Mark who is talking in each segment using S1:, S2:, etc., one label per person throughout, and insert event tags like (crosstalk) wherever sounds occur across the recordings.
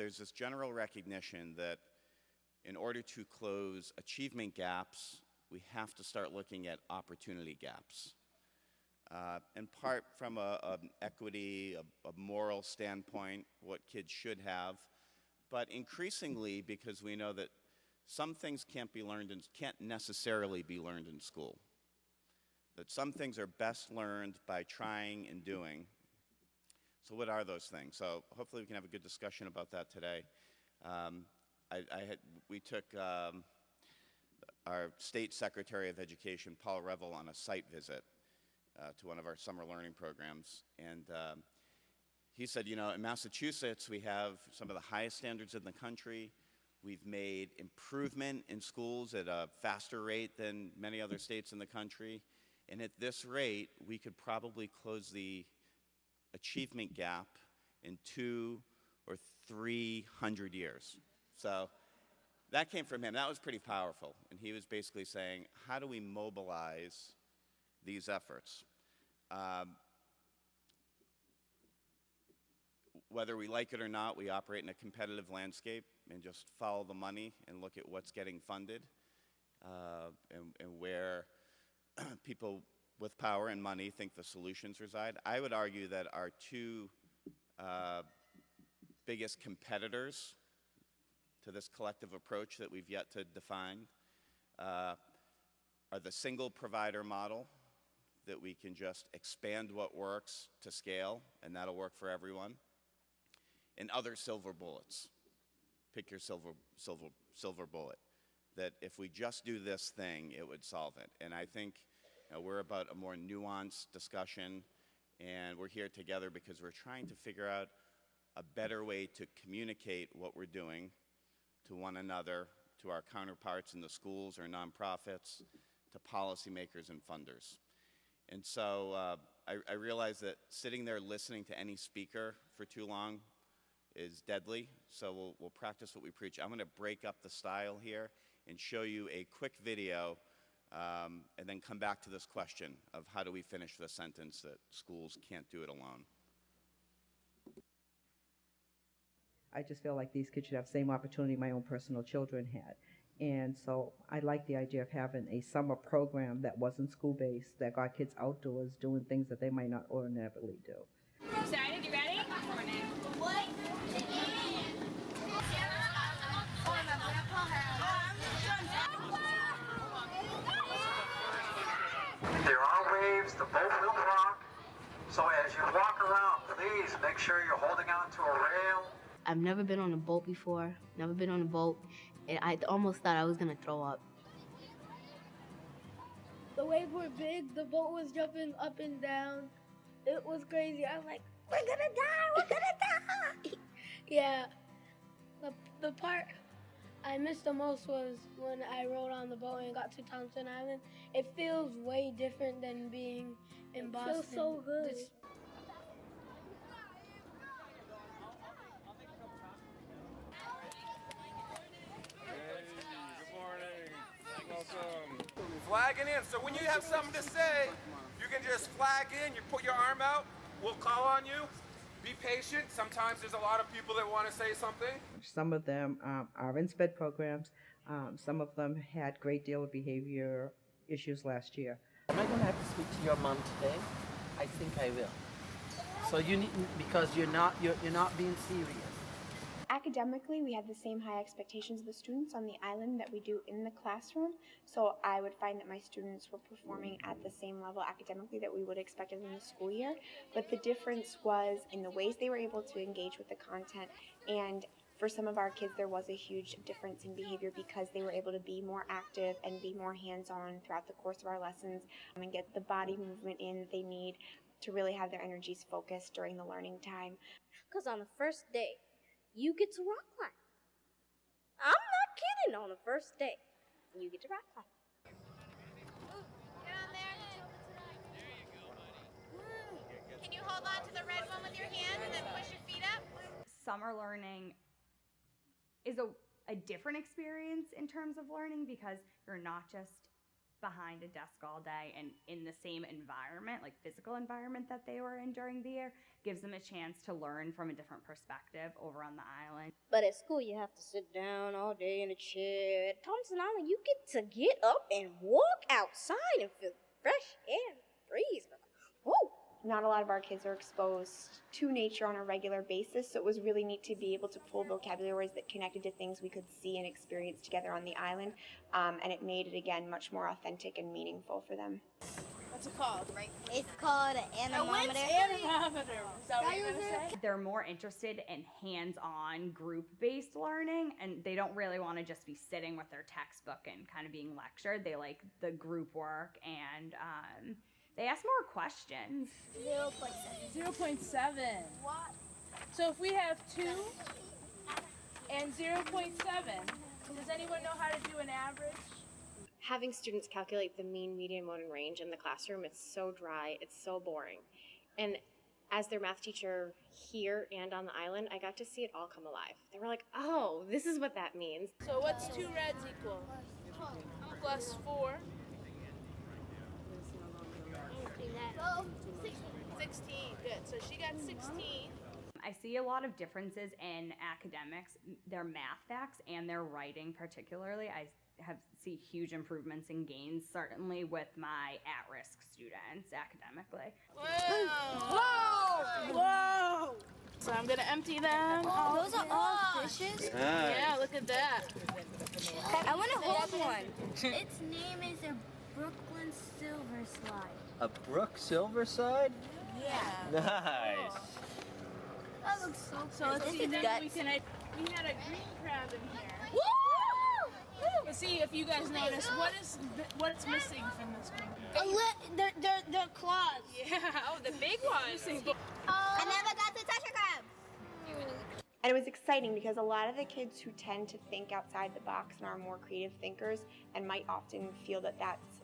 S1: There's this general recognition that in order to close achievement gaps, we have to start looking at opportunity gaps. Uh, in part from an equity, a, a moral standpoint, what kids should have, but increasingly because we know that some things can't be learned and can't necessarily be learned in school. That some things are best learned by trying and doing. So what are those things? So hopefully we can have a good discussion about that today. Um, I, I had, we took um, our State Secretary of Education, Paul Reville, on a site visit uh, to one of our summer learning programs. And um, he said, you know, in Massachusetts, we have some of the highest standards in the country. We've made improvement in schools at a faster rate than many other states in the country. And at this rate, we could probably close the achievement gap in two or 300 years. So that came from him. That was pretty powerful. And he was basically saying, how do we mobilize these efforts? Um, whether we like it or not, we operate in a competitive landscape and just follow the money and look at what's getting funded uh, and, and, where (clears throat) people with power and money think the solutions reside. I would argue that our two uh, biggest competitors to this collective approach that we've yet to define uh, are the single provider model that we can just expand what works to scale and that'll work for everyone and other silver bullets pick your silver silver silver bullet that if we just do this thing it would solve it and I think you know, we're about a more nuanced discussion and we're here together because we're trying to figure out a better way to communicate what we're doing to one another, to our counterparts in the schools or nonprofits, to policymakers and funders. And so uh, I, I realize that sitting there listening to any speaker for too long is deadly, so we'll, we'll practice what we preach. I'm going to break up the style here and show you a quick video um, and then come back to this question of how do we finish the sentence that schools can't do it alone.
S2: I just feel like these kids should have the same opportunity my own personal children had. And so I like the idea of having a summer program that wasn't school-based, that got kids outdoors doing things that they might not ordinarily do.
S3: Excited? You ready? What?
S4: There are waves, the boat will rock. So as you walk around, please make sure you're holding on to a rail
S5: I've never been on a boat before, never been on a boat, and I almost thought I was gonna throw up.
S6: The waves were big, the boat was jumping up and down. It was crazy. I was like, we're gonna die, we're gonna die. (laughs) yeah. The, the part I missed the most was when I rode on the boat and got to Thompson Island. It feels way different than being in it Boston. It feels so good. This,
S7: Flagging in. So when you have something to say, you can just flag in. You put your arm out. We'll call on you. Be patient. Sometimes there's a lot of people that want to say something.
S2: Some of them um, are in SPED programs. Um, some of them had great deal of behavior issues last year.
S8: Am I going to have to speak to your mom today? I think I will. So you need because you're not you're, you're not being serious.
S9: Academically, we had the same high expectations of the students on the island that we do in the classroom, so I would find that my students were performing at the same level academically that we would expect in the school year, but the difference was in the ways they were able to engage with the content. And for some of our kids, there was a huge difference in behavior because they were able to be more active and be more hands-on throughout the course of our lessons um, and get the body movement in that they need to really have their energies focused during the learning time.
S10: Because on the first day, you get to rock climb. I'm not kidding on the first day. You get to rock climb.
S3: Get on there. Can you hold on to the red one with your hand and then push your feet up?
S11: Summer learning is a, a different experience in terms of learning because you're not just behind a desk all day and in the same environment, like physical environment that they were in during the year, gives them a chance to learn from a different perspective over on the island.
S10: But at school, you have to sit down all day in a chair. At Thompson Island, you get to get up and walk outside and feel fresh air, breeze. Woo!
S9: Not a lot of our kids are exposed to nature on a regular basis, so it was really neat to be able to pull vocabulary words that connected to things we could see and experience together on the island, um, and it made it again much more authentic and meaningful for them.
S6: What's it called? Right?
S10: It's called an anemometer.
S6: Anemometer. Is that what you're?
S11: They're more interested in hands on group based learning and they don't really want to just be sitting with their textbook and kind of being lectured. They like the group work and um, they ask more questions.
S10: Zero point seven.
S6: Zero point seven.
S10: What?
S6: So if we have two and zero point seven, does anyone know how to do an average?
S12: having students calculate the mean, median, mode, and range in the classroom, it's so dry, it's so boring. And as their math teacher here and on the island, I got to see it all come alive. They were like, oh, this is what that means.
S6: So what's two reds equal? Plus four. Sixteen. Good. So she got sixteen.
S11: I see a lot of differences in academics, their math facts and their writing particularly. I have see huge improvements and gains certainly with my at-risk students academically.
S6: Whoa! Whoa! Whoa! So I'm gonna empty them.
S10: Oh, those are all fishes?
S6: Yeah, look at that.
S10: I want to hold one. (laughs)
S13: Its name is a Brooklyn Silver Slide.
S14: A Brook Silverside?
S13: Yeah.
S14: Nice.
S13: That looks so
S6: So let's see
S10: is
S6: then
S10: guts.
S6: we can we had a green crab in here.
S10: Woo!
S6: Let's see if you guys notice what is what's missing from this green crab.
S13: A li- their, their, their claws.
S6: Yeah, oh the big ones. Oh.
S10: I never got to touch a crab.
S9: And it was exciting because a lot of the kids who tend to think outside the box and are more creative thinkers and might often feel that that's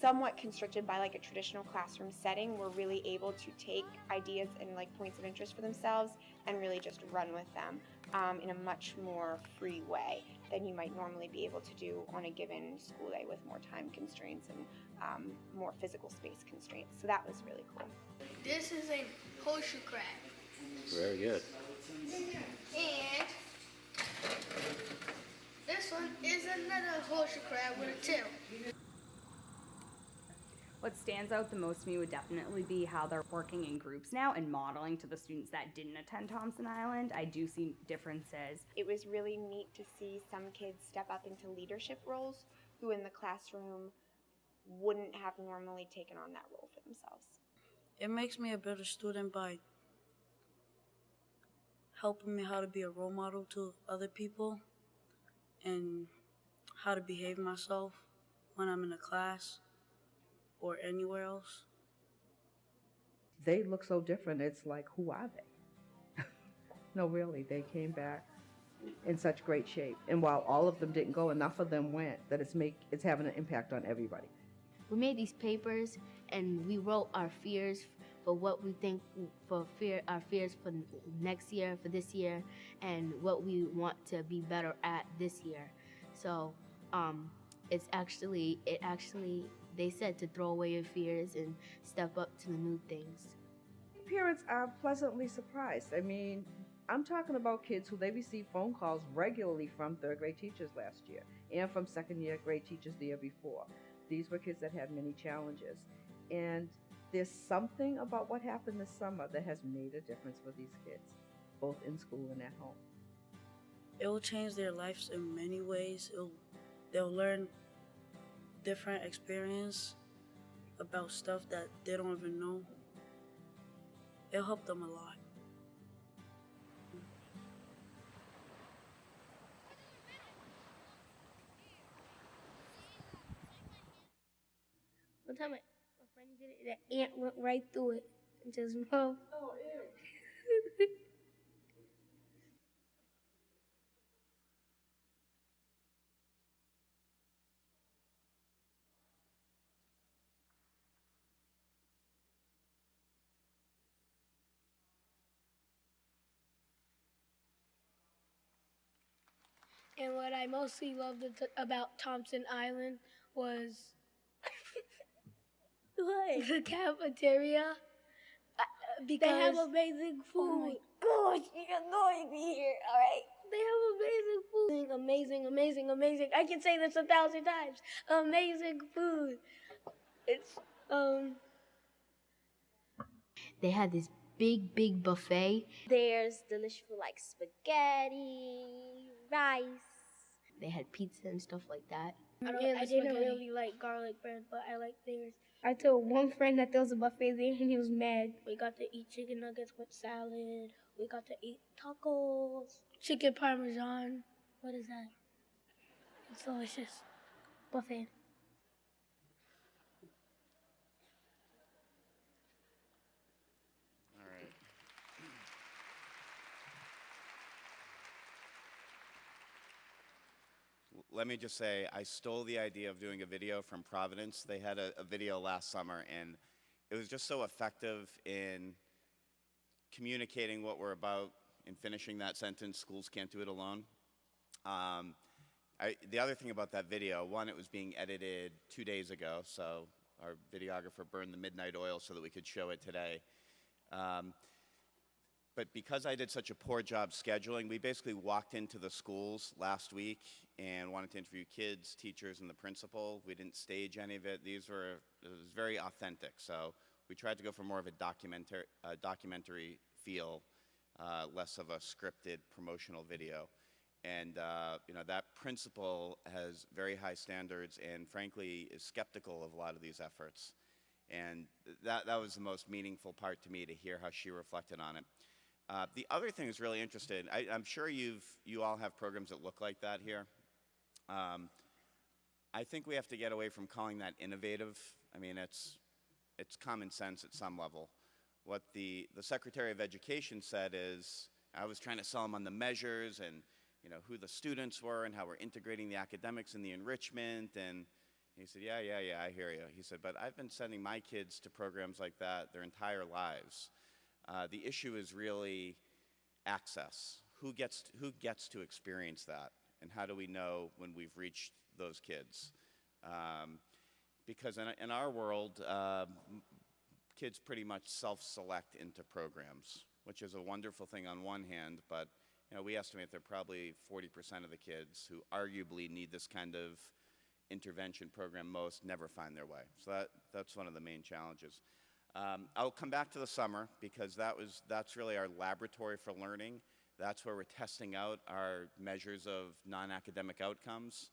S9: somewhat constricted by like a traditional classroom setting were really able to take ideas and like points of interest for themselves and really just run with them um, in a much more free way than you might normally be able to do on a given school day with more time constraints and um, more physical space constraints. So that was really cool.
S13: This is a horseshoe crab.
S14: Very good.
S13: And this one is another horseshoe crab with a tail.
S11: What stands out the most to me would definitely be how they're working in groups now and modeling to the students that didn't attend Thompson Island. I do see differences.
S9: It was really neat to see some kids step up into leadership roles who in the classroom wouldn't have normally taken on that role for themselves.
S15: It makes me a better student by helping me how to be a role model to other people and how to behave myself when I'm in a class or anywhere else.
S2: They look so different. It's like, who are they? (laughs) no, really, they came back in such great shape. And while all of them didn't go, enough of them went that it's make it's having an impact on everybody.
S5: We made these papers and we wrote our fears for what we think for fear our fears for next year, for this year, and what we want to be better at this year. So um, it's actually it actually they said to throw away your fears and step up to the new things.
S2: Parents are pleasantly surprised. I mean, I'm talking about kids who they received phone calls regularly from third grade teachers last year and from second year grade teachers the year before. These were kids that had many challenges. And there's something about what happened this summer that has made a difference for these kids, both in school and at home.
S15: It will change their lives in many ways. It'll, they'll learn different experience about stuff that they don't even know. it helped them a lot.
S10: One time, my my friend did it. The ant went right through it into his mouth.
S6: Oh ew.
S13: And what I mostly loved about Thompson Island
S6: was (laughs)
S10: What?
S6: the cafeteria. Uh, because
S10: They have amazing food.
S6: Oh my
S10: gosh, you're annoying me here. All right.
S6: They have amazing food. Amazing, amazing, amazing. I can say this a thousand times. Amazing food. It's um.
S5: They had this big, big buffet.
S10: There's delicious food like spaghetti, rice.
S5: They had pizza and stuff like that.
S6: I, don't,
S15: Yeah,
S6: I didn't
S15: spaghetti.
S6: really like garlic bread, but I like theirs. I told one friend that there was a buffet there, and he was mad. We got to eat chicken nuggets with salad. We got to eat tacos, chicken parmesan. What is that? It's delicious. Buffet.
S1: Let me just say, I stole the idea of doing a video from Providence. They had a, a video last summer, and it was just so effective in communicating what we're about and finishing that sentence schools can't do it alone. Um, I, the other thing about that video, one, it was being edited two days ago, so our videographer burned the midnight oil so that we could show it today. Um, but because I did such a poor job scheduling, we basically walked into the schools last week and wanted to interview kids, teachers, and the principal. We didn't stage any of it. These were, it was very authentic. So we tried to go for more of a documentary, documentary feel, uh, less of a scripted promotional video. And, uh, you know, that principal has very high standards and frankly is skeptical of a lot of these efforts. And that, that was the most meaningful part to me to hear how she reflected on it. Uh, the other thing is really interesting. I, I'm sure you've, you all have programs that look like that here. Um, I think we have to get away from calling that innovative. I mean, it's, it's common sense at some level. What the, the Secretary of Education said is, I was trying to sell him on the measures and you know, who the students were and how we're integrating the academics and the enrichment. And he said, yeah, yeah, yeah, I hear you. He said, but I've been sending my kids to programs like that their entire lives. Uh, the issue is really access. Who gets, to, who gets to experience that? And how do we know when we've reached those kids? Um, because in, in our world, um, kids pretty much self-select into programs, which is a wonderful thing on one hand, but you know, we estimate that probably 40% of the kids who arguably need this kind of intervention program most never find their way. So that, that's one of the main challenges. Um, I'll come back to the summer because that was, that's really our laboratory for learning. That's where we're testing out our measures of non-academic outcomes.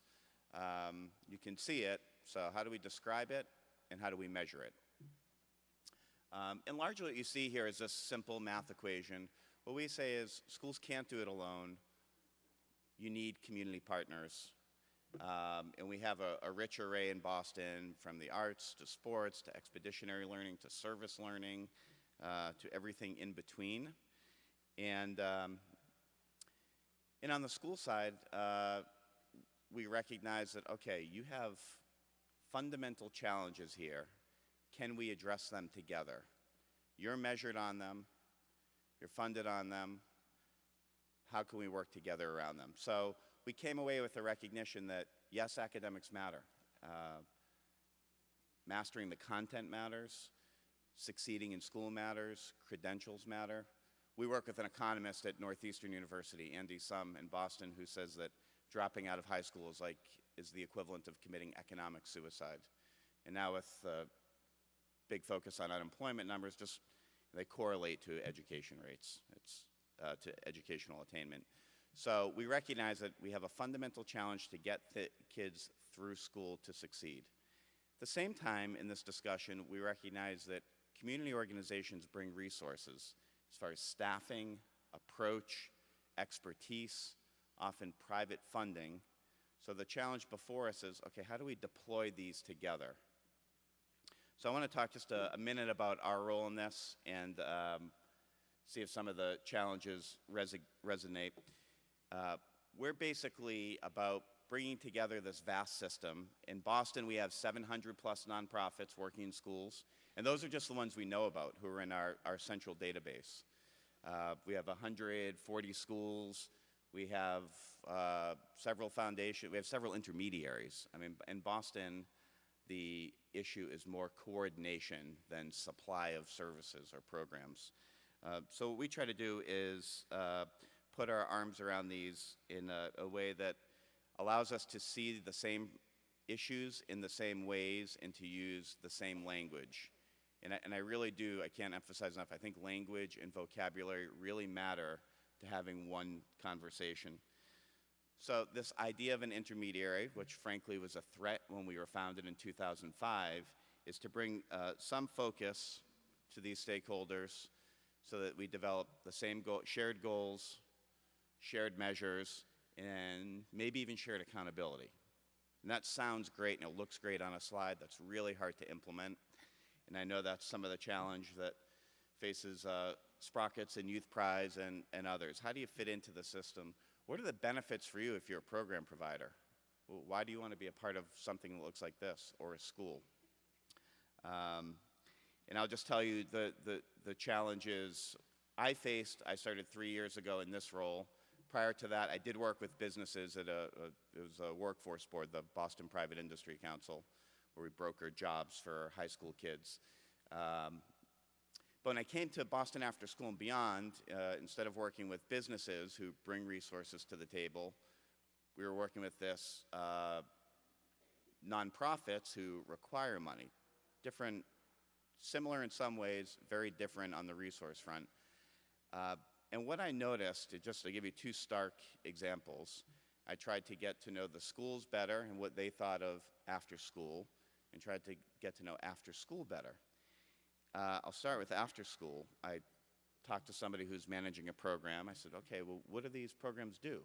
S1: Um, you can see it, so how do we describe it and how do we measure it? Um, and largely what you see here is this simple math equation. What we say is schools can't do it alone. You need community partners. Um, and we have a, a rich array in Boston from the arts to sports to expeditionary learning to service learning uh, to everything in between. And, um, and on the school side, uh, we recognize that, okay, you have fundamental challenges here. Can we address them together? You're measured on them. You're funded on them. How can we work together around them? So we came away with the recognition that, yes, academics matter. Uh, mastering the content matters. Succeeding in school matters. Credentials matter. We work with an economist at Northeastern University, Andy Sum in Boston, who says that dropping out of high school is like is the equivalent of committing economic suicide. And now with uh, big focus on unemployment numbers, just they correlate to education rates. It's uh, to educational attainment. So we recognize that we have a fundamental challenge to get the kids through school to succeed. At the same time, in this discussion, we recognize that community organizations bring resources as far as staffing, approach, expertise, often private funding. So the challenge before us is, okay, how do we deploy these together? So I want to talk just a, a minute about our role in this and um, see if some of the challenges resonate. Uh, we're basically about bringing together this vast system. In Boston, we have 700 plus nonprofits working in schools, and those are just the ones we know about who are in our, our central database. Uh, we have 140 schools We have uh, several foundation, we have several intermediaries. I mean, in Boston, the issue is more coordination than supply of services or programs. Uh, so what we try to do is uh, put our arms around these in a, a way that allows us to see the same issues in the same ways and to use the same language. And I, and I really do, I can't emphasize enough, I think language and vocabulary really matter to having one conversation. So this idea of an intermediary, which frankly was a threat when we were founded in 2005, is to bring uh, some focus to these stakeholders so that we develop the same shared goals, shared measures, and maybe even shared accountability. And that sounds great and it looks great on a slide. That's really hard to implement. And I know that's some of the challenge that faces uh, Sprockets and Youthprise and, and others. How do you fit into the system? What are the benefits for you if you're a program provider? Well, why do you want to be a part of something that looks like this or a school? Um, and I'll just tell you the, the, the challenges I faced, I started three years ago in this role. Prior to that, I did work with businesses at a, a it was a workforce board, the Boston Private Industry Council, where we brokered jobs for high school kids. Um, but when I came to Boston After School and Beyond, uh, instead of working with businesses who bring resources to the table, we were working with this uh, nonprofits who require money. Different, similar in some ways, very different on the resource front. Uh, and what I noticed, just to give you two stark examples, I tried to get to know the schools better and what they thought of after school, and tried to get to know after school better. Uh, I'll start with after school. I talked to somebody who's managing a program. I said, okay, well, what do these programs do?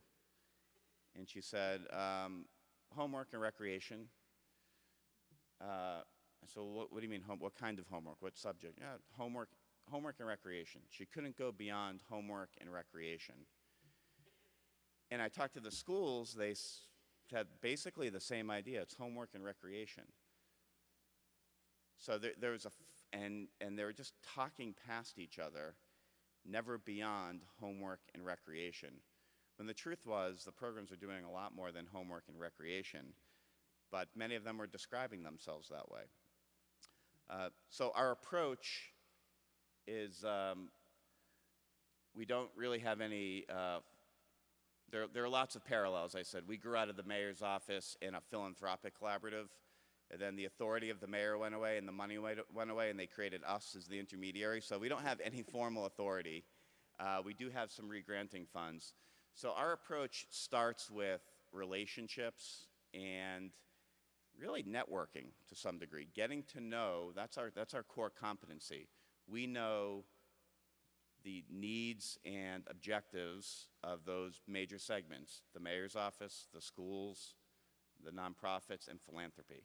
S1: And she said, um, homework and recreation. Uh, so what, what, do you mean, home, what kind of homework? What subject? Yeah, homework, homework and recreation. She couldn't go beyond homework and recreation. And I talked to the schools, they had basically the same idea. It's homework and recreation. So there, there was a, and, and they were just talking past each other, never beyond homework and recreation. When the truth was, the programs are doing a lot more than homework and recreation, but many of them were describing themselves that way. Uh, so our approach is um, we don't really have any, uh, there, there are lots of parallels, I said. We grew out of the mayor's office in a philanthropic collaborative, and then the authority of the mayor went away and the money went away and they created us as the intermediary. So we don't have any formal authority. Uh, we do have some regranting funds. So our approach starts with relationships and really networking to some degree, getting to know, that's our, that's our core competency. We know the needs and objectives of those major segments, the mayor's office, the schools, the nonprofits, and philanthropy.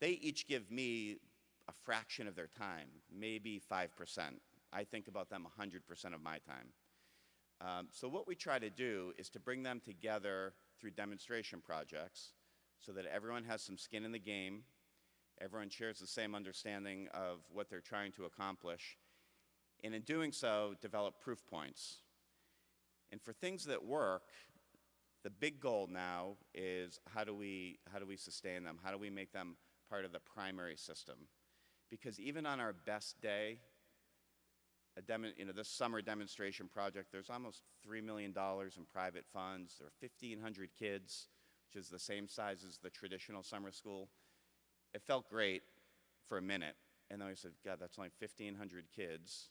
S1: They each give me a fraction of their time, maybe 5%. I think about them 100% of my time. Um, so what we try to do is to bring them together through demonstration projects so that everyone has some skin in the game, everyone shares the same understanding of what they're trying to accomplish, and in doing so, develop proof points. And for things that work, the big goal now is how do we, how do we sustain them? How do we make them part of the primary system. Because even on our best day, you know, this summer demonstration project, there's almost $3 million in private funds. There are 1,500 kids, which is the same size as the traditional summer school. It felt great for a minute. And then I said, God, that's only 1,500 kids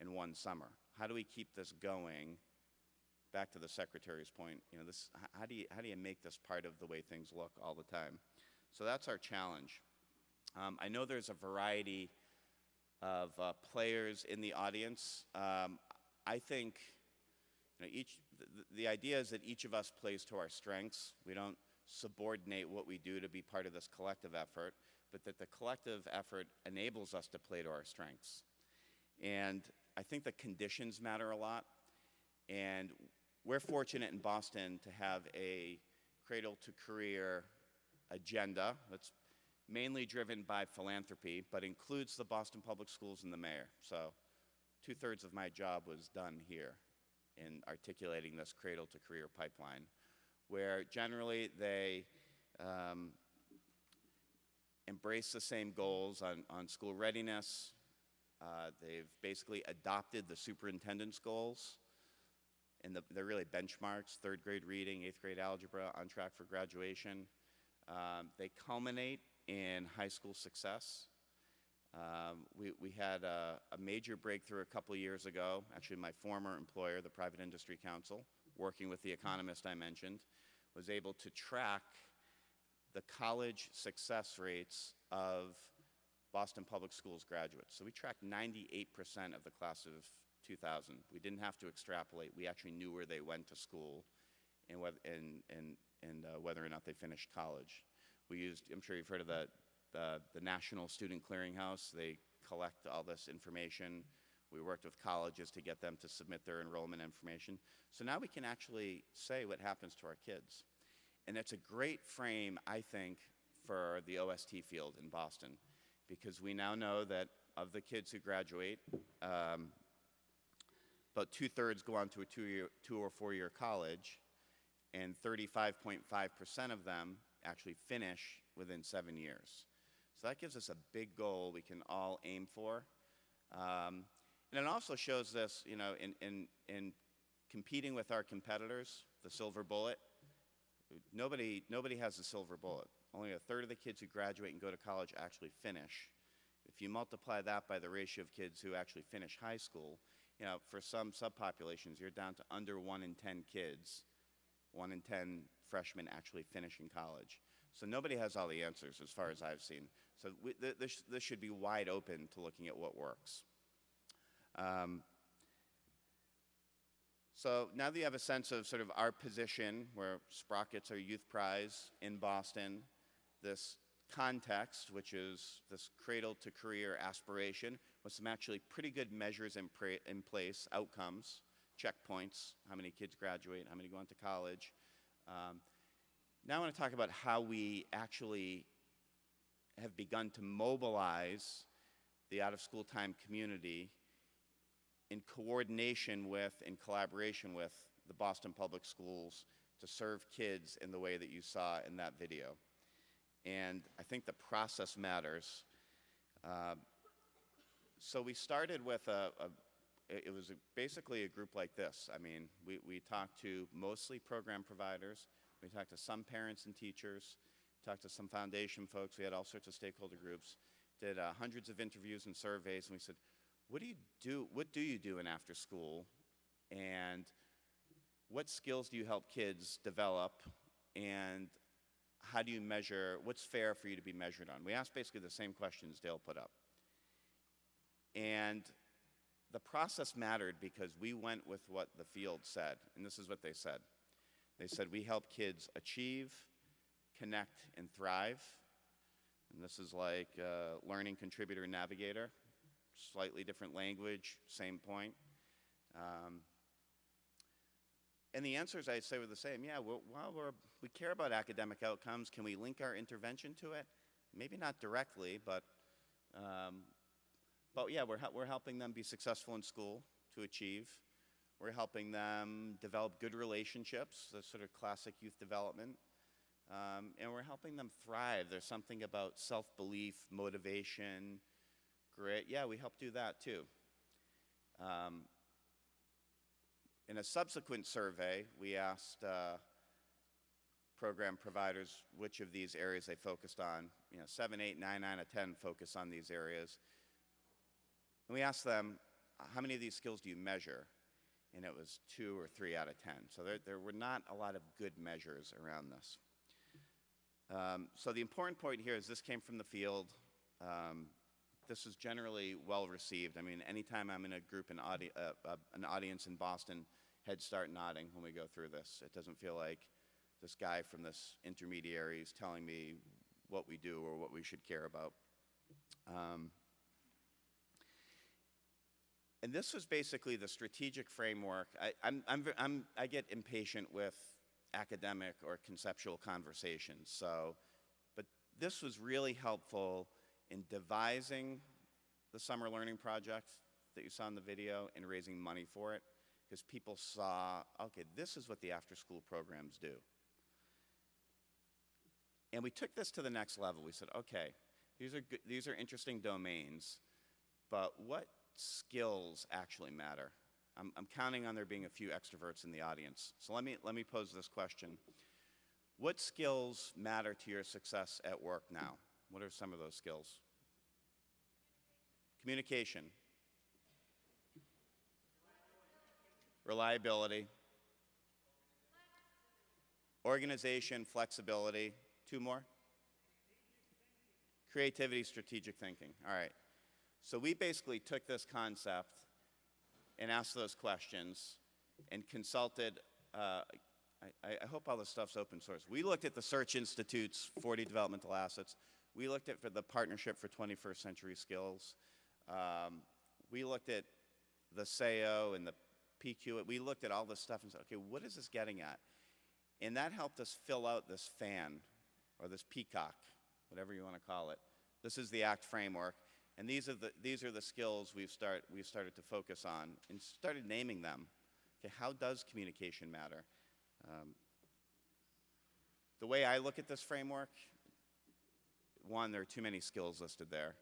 S1: in one summer. How do we keep this going? Back to the secretary's point, you know, this, how do you, how do you make this part of the way things look all the time? So that's our challenge. Um, I know there's a variety of uh, players in the audience. Um, I think you know, each, the, the idea is that each of us plays to our strengths. We don't subordinate what we do to be part of this collective effort, but that the collective effort enables us to play to our strengths. And I think the conditions matter a lot. And we're fortunate in Boston to have a cradle to career agenda that's mainly driven by philanthropy, but includes the Boston Public Schools and the mayor. So two thirds of my job was done here. in articulating this cradle to career pipeline, where generally they um, embrace the same goals on, on school readiness. Uh, they've basically adopted the superintendent's goals, and the, they're really benchmarks, third grade reading, eighth grade algebra, on track for graduation. Um, they culminate in high school success. Um, we, we had a, a major breakthrough a couple years ago. Actually, my former employer, the Private Industry Council, working with the economist I mentioned, was able to track the college success rates of Boston Public Schools graduates. So we tracked 98% of the class of 2000. We didn't have to extrapolate. We actually knew where they went to school and, whether, and, and, and uh, whether or not they finished college. We used, I'm sure you've heard of the, uh, the National Student Clearinghouse. They collect all this information. We worked with colleges to get them to submit their enrollment information. So now we can actually say what happens to our kids. And it's a great frame, I think, for the OST field in Boston, because we now know that of the kids who graduate, um, about two thirds go on to a two, two or four year college, and 35.5% of them actually finish within seven years. So that gives us a big goal we can all aim for. Um, and it also shows this, you know, in, in, in competing with our competitors, the silver bullet, nobody, nobody has a silver bullet. Only a third of the kids who graduate and go to college actually finish. If you multiply that by the ratio of kids who actually finish high school, you know, for some subpopulations, you're down to under one in 10 kids, one in 10 freshmen actually finishing college. So nobody has all the answers as far as I've seen. So we, th this, this should be wide open to looking at what works. Um, so now that you have a sense of sort of our position, where Sprockets our Youthprise in Boston, this context, which is this cradle to career aspiration, with some actually pretty good measures in, in place, outcomes, checkpoints, how many kids graduate, how many go on to college. Um, now I want to talk about how we actually have begun to mobilize the out-of-school time community in coordination with, in collaboration with the Boston Public Schools to serve kids in the way that you saw in that video. And I think the process matters. Uh, so we started with a, a it was a, basically a group like this. I mean, we, we talked to mostly program providers, we talked to some parents and teachers, talked to some foundation folks, we had all sorts of stakeholder groups, did uh, hundreds of interviews and surveys, and we said, what do you do, what do you do in after school, and what skills do you help kids develop, and how do you measure, what's fair for you to be measured on? We asked basically the same questions Dale put up. And the process mattered because we went with what the field said, and this is what they said. They said, we help kids achieve, connect, and thrive. And this is like uh, learning contributor navigator, slightly different language, same point. Um, and the answers I say were the same. Yeah, well, we're, we care about academic outcomes. Can we link our intervention to it? Maybe not directly, but, um, but yeah, we're, we're helping them be successful in school to achieve. We're helping them develop good relationships, the sort of classic youth development. Um, and we're helping them thrive. There's something about self-belief, motivation, grit. Yeah, we help do that too. Um, in a subsequent survey, we asked uh, program providers which of these areas they focused on. You know, 7, 8, 9, 9 out of 10 focus on these areas. And we asked them, how many of these skills do you measure? and it was two or three out of 10. So there, there were not a lot of good measures around this. Um, so the important point here is this came from the field. Um, this is generally well received. I mean, anytime I'm in a group, an, audi uh, uh, an audience in Boston, heads start nodding when we go through this. It doesn't feel like this guy from this intermediary is telling me what we do or what we should care about. Um, and this was basically the strategic framework. I, I'm, I'm, I'm, I get impatient with academic or conceptual conversations. So, but this was really helpful in devising the summer learning project that you saw in the video and raising money for it. because people saw, okay, this is what the after-school programs do. And we took this to the next level. We said, okay, these are, good, these are interesting domains, but what skills actually matter? I'm, I'm counting on there being a few extroverts in the audience. So let me, let me pose this question. What skills matter to your success at work now? What are some of those skills? Communication. Reliability. Organization, flexibility. Two more? Creativity, strategic thinking. All right. So we basically took this concept and asked those questions and consulted. Uh, I, I, hope all this stuff's open source. We looked at the Search Institute's 40 developmental assets. We looked at for the Partnership for 21st Century Skills. Um, we looked at the SAYO and the PQ. We looked at all this stuff and said, okay, what is this getting at? And that helped us fill out this fan or this peacock, whatever you want to call it. This is the ACT framework. And these are the, these are the skills we've, start, we've started to focus on and started naming them. Okay, how does communication matter? Um, the way I look at this framework, one, there are too many skills listed there.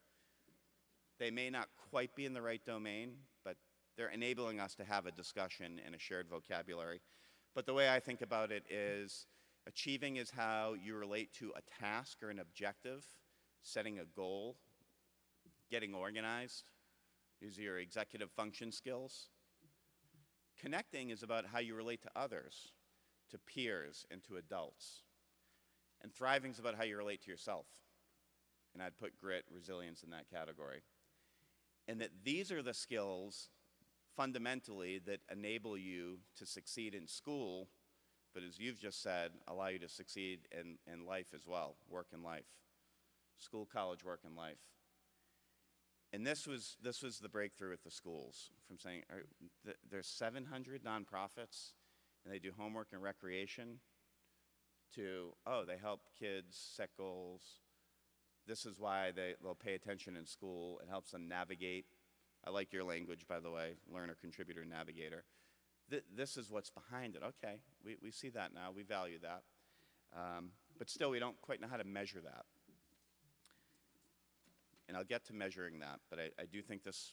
S1: They may not quite be in the right domain, but they're enabling us to have a discussion and a shared vocabulary. But the way I think about it is achieving is how you relate to a task or an objective, setting a goal, getting organized. These are your executive function skills. Connecting is about how you relate to others, to peers, and to adults. And thriving is about how you relate to yourself. And I'd put grit, resilience in that category. And that these are the skills fundamentally that enable you to succeed in school, but as you've just said, allow you to succeed in, in life as well, work and life. School, college, work, and life. And this was, this was the breakthrough with the schools from saying th there's 700 nonprofits and they do homework and recreation to, oh, they help kids set goals. This is why they, they'll pay attention in school. It helps them navigate. I like your language, by the way, learner, contributor, navigator. Th this is what's behind it. Okay, we, we see that now. We value that. Um, but still, we don't quite know how to measure that and I'll get to measuring that, but I, I do think this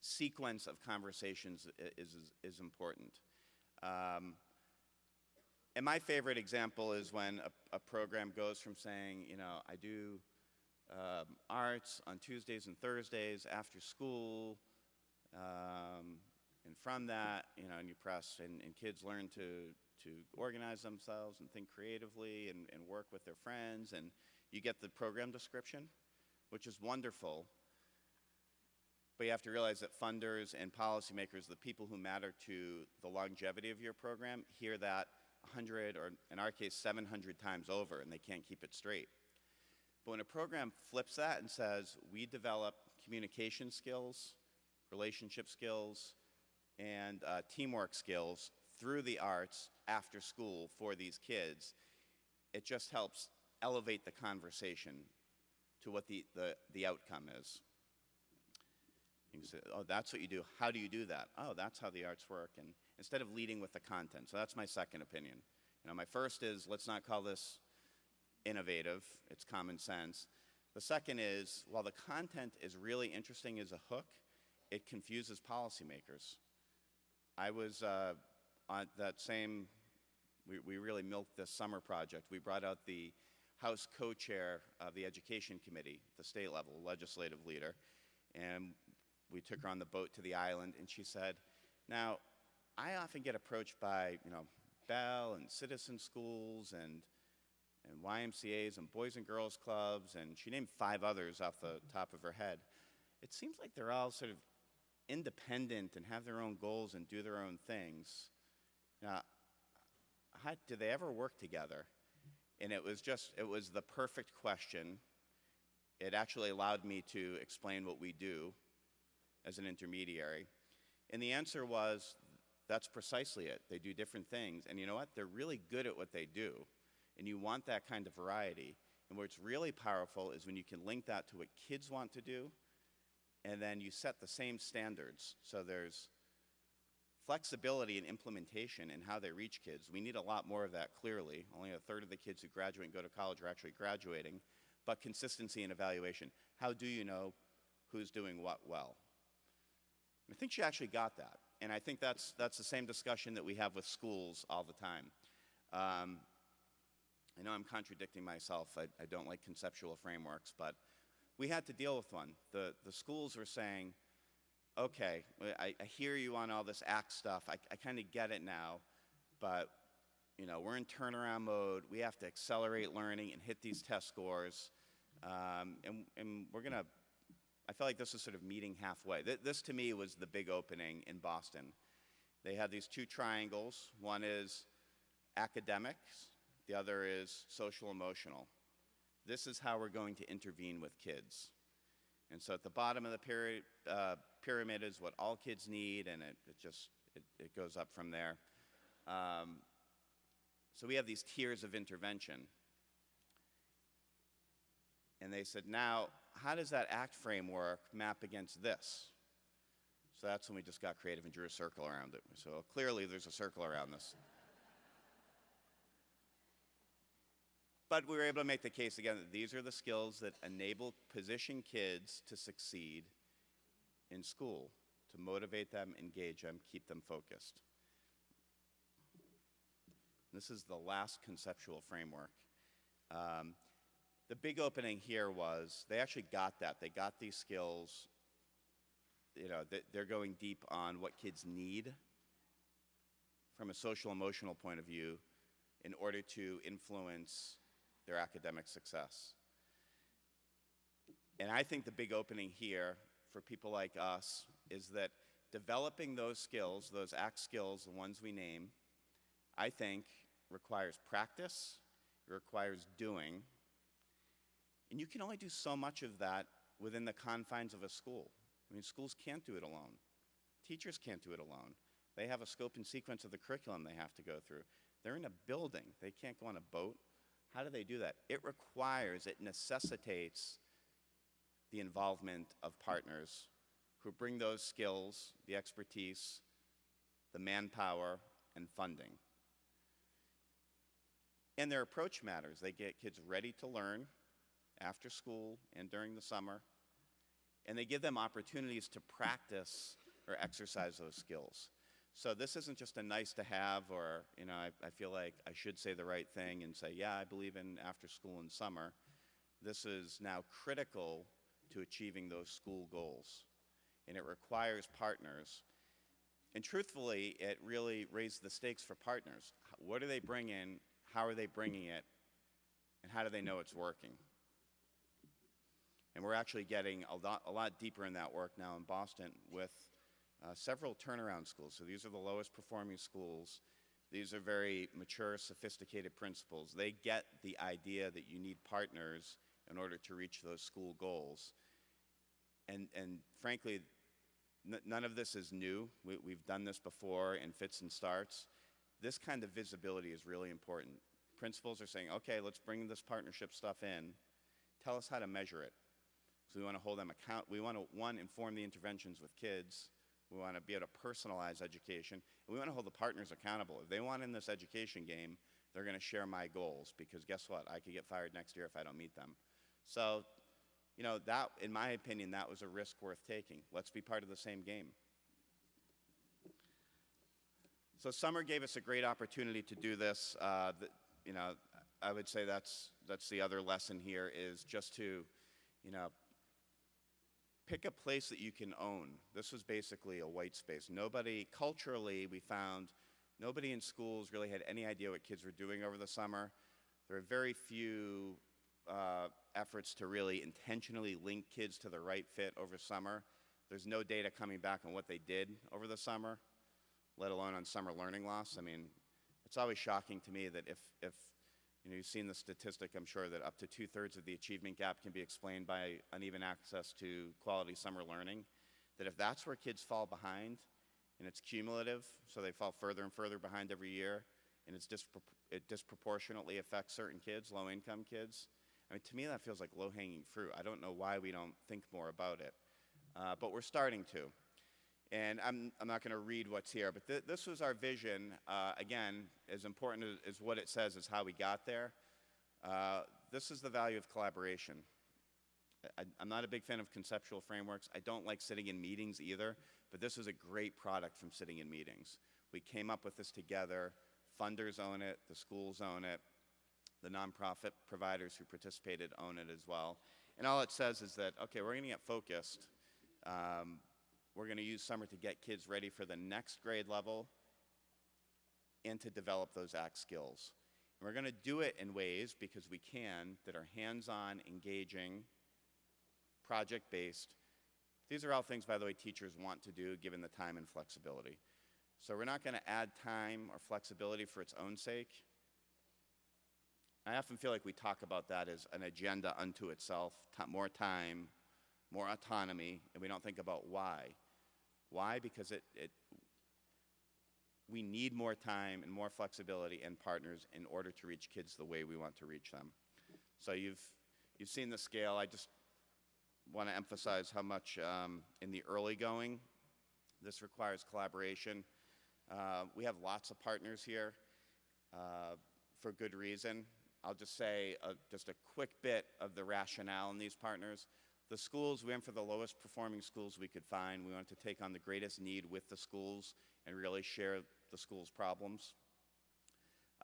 S1: sequence of conversations is, is, is important. Um, and my favorite example is when a, a, program goes from saying, you know, I do um, arts on Tuesdays and Thursdays after school, um, and from that, you know, and you press, and, and, kids learn to, to organize themselves and think creatively and, and work with their friends, and you get the program description which is wonderful. But you have to realize that funders and policymakers, the people who matter to the longevity of your program, hear that 100 or in our case 700 times over and they can't keep it straight. But when a program flips that and says, we develop communication skills, relationship skills, and uh, teamwork skills through the arts after school for these kids, it just helps elevate the conversation to what the, the, the outcome is. You can say, oh, that's what you do. How do you do that? Oh, that's how the arts work. And instead of leading with the content. So that's my second opinion. You know, my first is let's not call this innovative. It's common sense. The second is while the content is really interesting as a hook, it confuses policymakers. I was uh, on that same, we, we really milked this summer project. We brought out the House co-chair of the Education Committee, the state level legislative leader, and we took her on the boat to the island, and she said, now, I often get approached by, you know, Bell and citizen schools and, and YMCAs and Boys and Girls Clubs, and she named five others off the mm-hmm. top of her head. It seems like they're all sort of independent and have their own goals and do their own things. Now, how, do they ever work together? And it was just, it was the perfect question. It actually allowed me to explain what we do as an intermediary. And the answer was, that's precisely it. They do different things. And you know what? They're really good at what they do. And you want that kind of variety. And what's really powerful is when you can link that to what kids want to do, and then you set the same standards. So there's flexibility in implementation and how they reach kids. We need a lot more of that clearly. Only a third of the kids who graduate and go to college are actually graduating, but consistency and evaluation. How do you know who's doing what well? I think she actually got that. And I think that's, that's the same discussion that we have with schools all the time. Um, I know I'm contradicting myself. I, I don't like conceptual frameworks, but we had to deal with one. The, the schools were saying, okay, I, I hear you on all this ACT stuff. I, I kind of get it now, but you know, we're in turnaround mode. We have to accelerate learning and hit these test scores. Um, and, and we're going to, I felt like this was sort of meeting halfway. Th this to me was the big opening in Boston. They had these two triangles. One is academics, the other is social emotional. This is how we're going to intervene with kids. And so at the bottom of the pyramid, uh, pyramid is what all kids need, and it, it just it, it, goes up from there. Um, so we have these tiers of intervention. And they said, now, how does that ACT framework map against this? So that's when we just got creative and drew a circle around it. So clearly there's a circle around this. But we were able to make the case again that these are the skills that enable position kids to succeed in school, to motivate them, engage them, keep them focused. This is the last conceptual framework. Um, the big opening here was they actually got that. They got these skills. You know, they're going deep on what kids need from a social emotional point of view in order to influence their academic success. And I think the big opening here for people like us is that developing those skills, those ACT skills, the ones we name, I think requires practice, it requires doing, and you can only do so much of that within the confines of a school. I mean, schools can't do it alone. Teachers can't do it alone. They have a scope and sequence of the curriculum they have to go through. They're in a building. They can't go on a boat. How do they do that? It requires, it necessitates the involvement of partners who bring those skills, the expertise, the manpower, and funding. And their approach matters. They get kids ready to learn after school and during the summer, and they give them opportunities to practice or exercise those skills. So this isn't just a nice to have or, you know, I, I, feel like I should say the right thing and say, yeah, I believe in after school and summer. This is now critical to achieving those school goals. And it requires partners. And truthfully, it really raised the stakes for partners. What do they bring in? How are they bringing it? And how do they know it's working? And we're actually getting a lot, a lot deeper in that work now in Boston with uh, several turnaround schools. So these are the lowest performing schools. These are very mature, sophisticated principals. They get the idea that you need partners in order to reach those school goals. And, and frankly, none of this is new. We, we've done this before in fits and starts. This kind of visibility is really important. Principals are saying, okay, let's bring this partnership stuff in. Tell us how to measure it. So we want to hold them account. We want to, one, inform the interventions with kids. We want to be able to personalize education. And we want to hold the partners accountable. If they want in this education game, they're going to share my goals because guess what? I could get fired next year if I don't meet them. So, you know, that, in my opinion, that was a risk worth taking. Let's be part of the same game. So summer gave us a great opportunity to do this. Uh, the, you know, I would say that's, that's the other lesson here is just to, you know, pick a place that you can own. This was basically a white space. Nobody, culturally, we found nobody in schools really had any idea what kids were doing over the summer. There are very few uh, efforts to really intentionally link kids to the right fit over summer. There's no data coming back on what they did over the summer, let alone on summer learning loss. I mean, it's always shocking to me that if, if you know, you've seen the statistic, I'm sure, that up to two-thirds of the achievement gap can be explained by uneven access to quality summer learning. That if that's where kids fall behind, and it's cumulative, so they fall further and further behind every year, and it disproportionately affects certain kids, low-income kids. I mean, to me, that feels like low-hanging fruit. I don't know why we don't think more about it, uh, but we're starting to. And I'm, I'm not going to read what's here, but th this was our vision. Uh, again, as important as, as what it says is how we got there. Uh, this is the value of collaboration. I, I'm not a big fan of conceptual frameworks. I don't like sitting in meetings either, but this is a great product from sitting in meetings. We came up with this together. Funders own it, the schools own it, the nonprofit providers who participated own it as well. And all it says is that, okay, we're going to get focused. Um, we're going to use summer to get kids ready for the next grade level and to develop those ACT skills. And we're going to do it in ways, because we can, that are hands-on, engaging, project-based. These are all things, by the way, teachers want to do given the time and flexibility. So we're not going to add time or flexibility for its own sake. I often feel like we talk about that as an agenda unto itself, more time, more autonomy, and we don't think about why. Why? Because it, it, we need more time and more flexibility and partners in order to reach kids the way we want to reach them. So you've, you've seen the scale. I just want to emphasize how much um, in the early going this requires collaboration. Uh, we have lots of partners here uh, for good reason. I'll just say uh, just a quick bit of the rationale in these partners. The schools, we went for the lowest performing schools we could find. We wanted to take on the greatest need with the schools and really share the school's problems.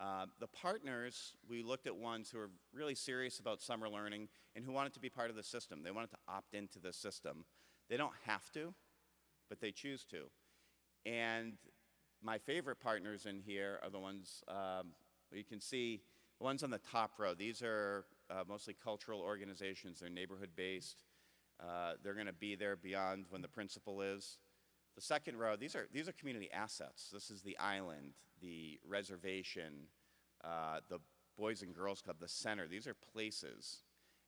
S1: Uh, the partners, we looked at ones who are really serious about summer learning and who wanted to be part of the system. They wanted to opt into the system. They don't have to, but they choose to. And my favorite partners in here are the ones um, you can see, the ones on the top row. These are uh, mostly cultural organizations. They're neighborhood-based. Uh, they're going to be there beyond when the principal is. The second row, these are, these are community assets. This is the island, the reservation, uh, the Boys and Girls Club, the center. These are places.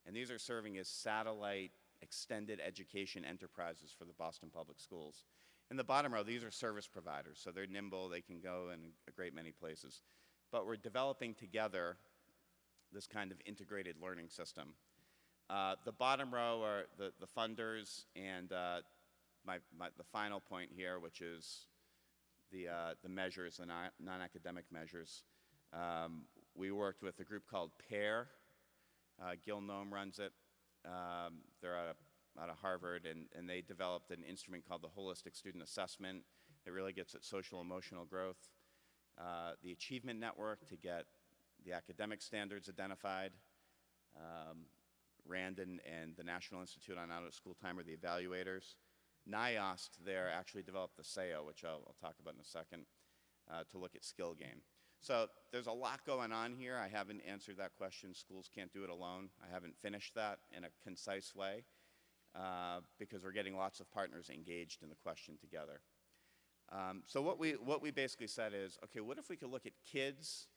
S1: And these are serving as satellite extended education enterprises for the Boston Public Schools. In the bottom row, these are service providers. So they're nimble, they can go in a great many places. But we're developing together this kind of integrated learning system. Uh, the bottom row are the, the funders and uh, my, my, the final point here, which is the, uh, the measures, the non-academic measures. Um, we worked with a group called PAIR. Uh, Gil Noam runs it. Um, they're out of, out of Harvard, and, and they developed an instrument called the Holistic Student Assessment that really gets at social emotional growth. Uh, the Achievement Network to get the academic standards identified. Um, Randon and the National Institute on Out of School Time are the evaluators. NIOST there actually developed the SAYO, which I'll, I'll talk about in a second, uh, to look at skill game. So there's a lot going on here. I haven't answered that question. Schools can't do it alone. I haven't finished that in a concise way uh, because we're getting lots of partners engaged in the question together. Um, so what we, what we basically said is, okay, what if we could look at kids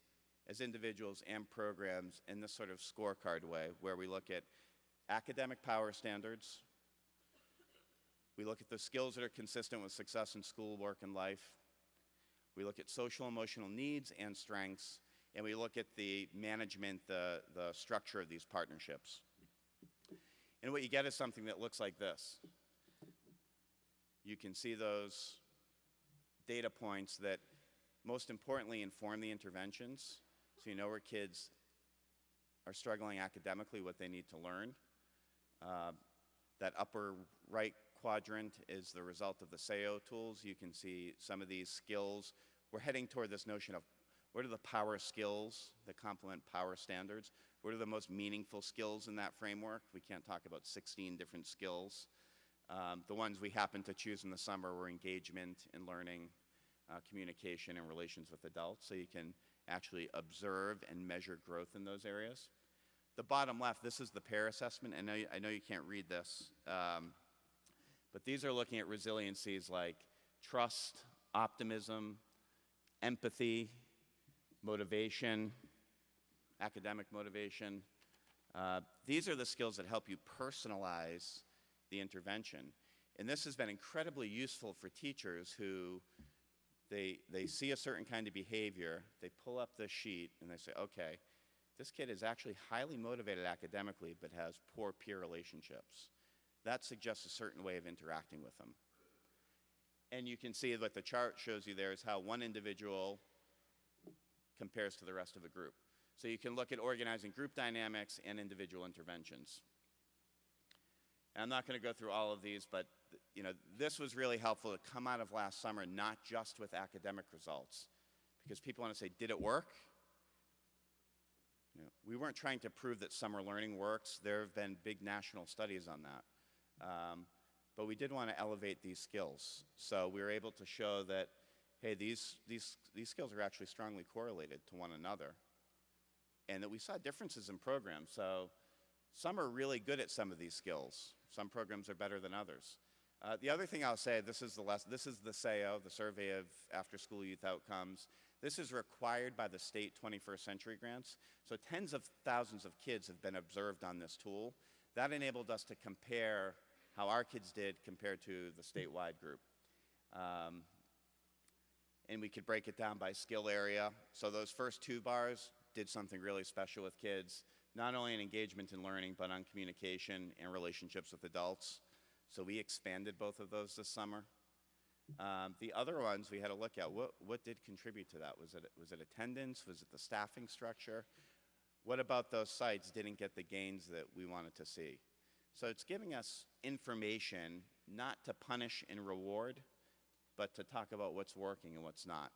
S1: as individuals and programs in this sort of scorecard way where we look at academic power standards, we look at the skills that are consistent with success in school, work, and life, we look at social emotional needs and strengths, and we look at the management, the, the structure of these partnerships. And what you get is something that looks like this. You can see those data points that most importantly inform the interventions so you know where kids are struggling academically, what they need to learn. Uh, that upper right quadrant is the result of the SAYO tools. You can see some of these skills. We're heading toward this notion of what are the power skills that complement power standards? What are the most meaningful skills in that framework? We can't talk about 16 different skills. Um, the ones we happened to choose in the summer were engagement in learning, uh, communication, and relations with adults. So you can actually observe and measure growth in those areas. The bottom left, this is the PAIR assessment. I know, you, I know you can't read this, um, but these are looking at resiliencies like trust, optimism, empathy, motivation, academic motivation. Uh, these are the skills that help you personalize the intervention. And this has been incredibly useful for teachers who they, they see a certain kind of behavior, they pull up the sheet, and they say, okay, this kid is actually highly motivated academically but has poor peer relationships. That suggests a certain way of interacting with them. And you can see what the chart shows you there is how one individual compares to the rest of a group. So you can look at organizing group dynamics and individual interventions. And I'm not going to go through all of these, but you know, this was really helpful to come out of last summer, not just with academic results, because people want to say, did it work? You know, we weren't trying to prove that summer learning works. There have been big national studies on that. Um, but we did want to elevate these skills. So we were able to show that, hey, these, these, these skills are actually strongly correlated to one another. And that we saw differences in programs. So some are really good at some of these skills. Some programs are better than others. Uh, the other thing I'll say, this is the less, this is the SAYO, the Survey of After School Youth Outcomes. This is required by the state 21st century grants. So tens of thousands of kids have been observed on this tool. That enabled us to compare how our kids did compared to the statewide group. Um, and we could break it down by skill area. So those first two bars did something really special with kids, not only in engagement and learning, but on communication and relationships with adults. So we expanded both of those this summer. Um, the other ones we had to look at, what, what did contribute to that? Was it, was it attendance? Was it the staffing structure? What about those sites didn't get the gains that we wanted to see? So it's giving us information not to punish and reward, but to talk about what's working and what's not.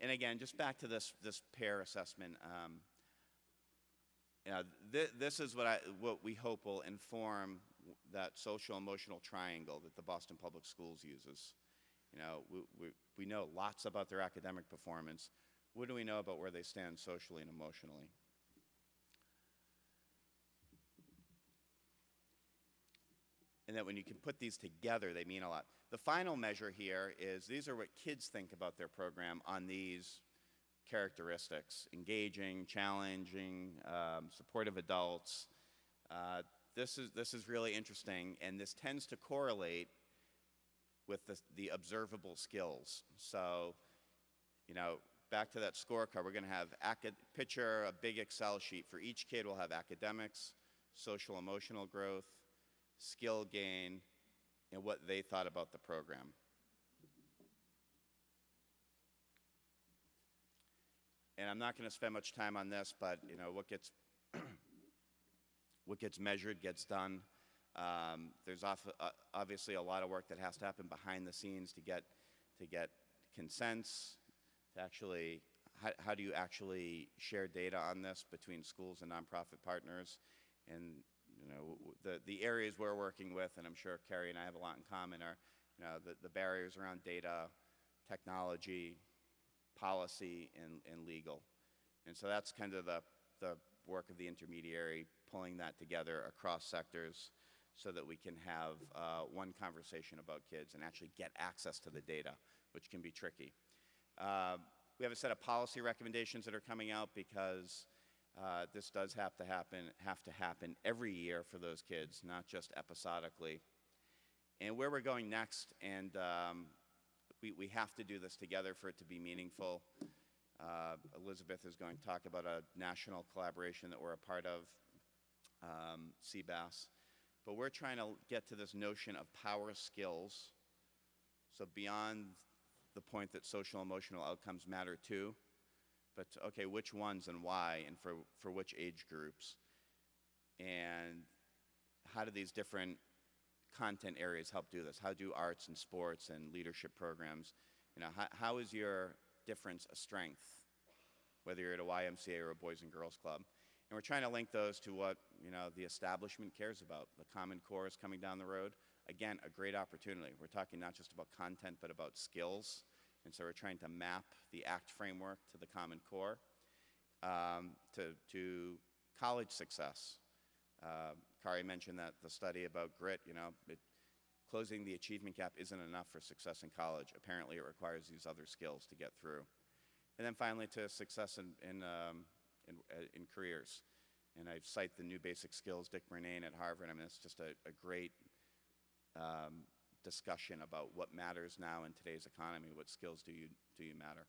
S1: And again, just back to this, this PAIR assessment, um, you know, th this is what, I, what we hope will inform that social emotional triangle that the Boston Public Schools uses. You know, we, we, we know lots about their academic performance. What do we know about where they stand socially and emotionally? And that when you can put these together, they mean a lot. The final measure here is these are what kids think about their program on these characteristics engaging, challenging, um, supportive adults. Uh, this, is, this is really interesting, and this tends to correlate with the, the observable skills. So, you know, back to that scorecard, we're going to have picture a big Excel sheet. For each kid, we'll have academics, social emotional growth, skill gain, and what they thought about the program. And I'm not going to spend much time on this, but you know what gets what gets measured gets done. Um, there's off, uh, obviously a lot of work that has to happen behind the scenes to get to get consents. To actually, how, how do you actually share data on this between schools and nonprofit partners? And you know the the areas we're working with, and I'm sure Carrie and I have a lot in common, are you know the, the barriers around data, technology, policy, and, and legal. And so that's kind of the, the work of the intermediary, pulling that together across sectors so that we can have uh, one conversation about kids and actually get access to the data, which can be tricky. Uh, we have a set of policy recommendations that are coming out because uh, this does have to happen, have to happen every year for those kids, not just episodically. And where we're going next, and um, we, we have to do this together for it to be meaningful. Uh, Elizabeth is going to talk about a national collaboration that we're a part of, um, CBAS. But we're trying to get to this notion of power skills. So beyond the point that social emotional outcomes matter too, but okay, which ones and why and for, for which age groups? And how do these different content areas help do this? How do arts and sports and leadership programs, you know, how, how is your difference a strength, whether you're at a YMCA or a Boys and Girls Club? And we're trying to link those to what, you know, the establishment cares about. The Common Core is coming down the road. Again, a great opportunity. We're talking not just about content, but about skills. And so we're trying to map the ACT framework to the Common Core, um, to, to college success. Uh, Kari mentioned that the study about grit, you know, it, closing the achievement gap isn't enough for success in college. Apparently, it requires these other skills to get through. And then finally, to success in, in, um, in, uh, in, careers. And I cite the new basic skills, Dick Murnane at Harvard. I mean, it's just a, a great um, discussion about what matters now in today's economy. What skills do you, do you matter?